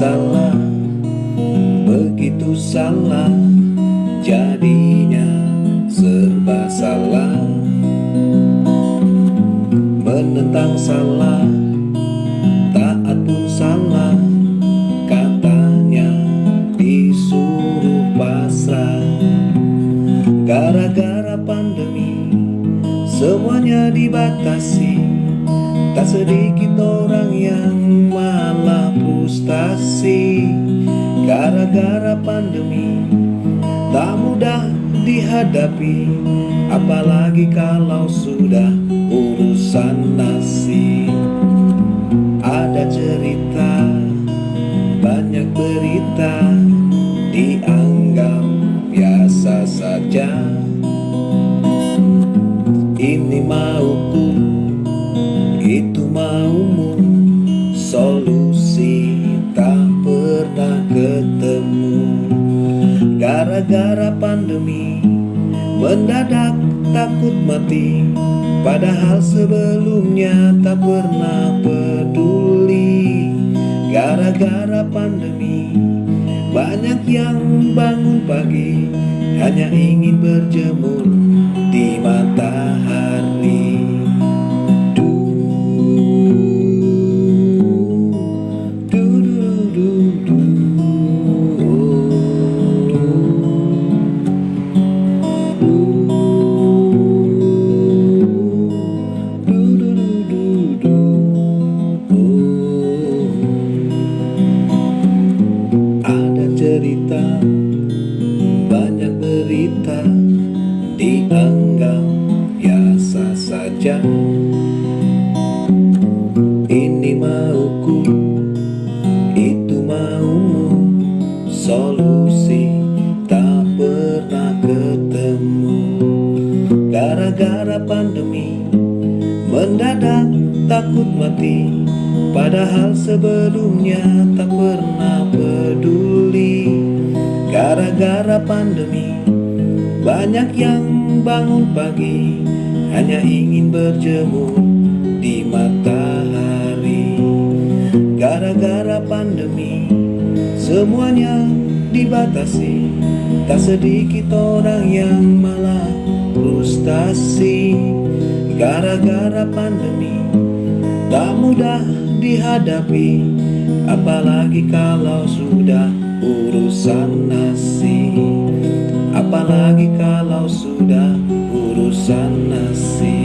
salah. Begitu salah Jadinya serba salah. Menentang salah Taat pun salah. Katanya disuruh pasrah. Gara-gara pandemi Semuanya dibatasi. Tak sedikit orang yang frustasi Gara-gara pandemi. Tak mudah dihadapi Apalagi kalau sudah urusan nasi. Ada cerita Banyak berita Dianggap biasa saja. Ini mauku Itu maumu ketemu Gara-gara pandemi Mendadak takut mati. Padahal sebelumnya tak pernah peduli. Gara-gara pandemi Banyak yang bangun pagi. Hanya ingin berjemur di matahari Solusi tak pernah ketemu. Gara-gara pandemi Mendadak takut mati. Padahal sebelumnya tak pernah peduli. Gara-gara pandemi Banyak yang bangun pagi. Hanya ingin berjemur di matahari. Gara-gara Semuanya dibatasi. Tak sedikit orang yang malah frustasi. Gara-gara pandemi Tak mudah dihadapi. Apalagi kalau sudah urusan nasi. Apalagi kalau sudah urusan nasi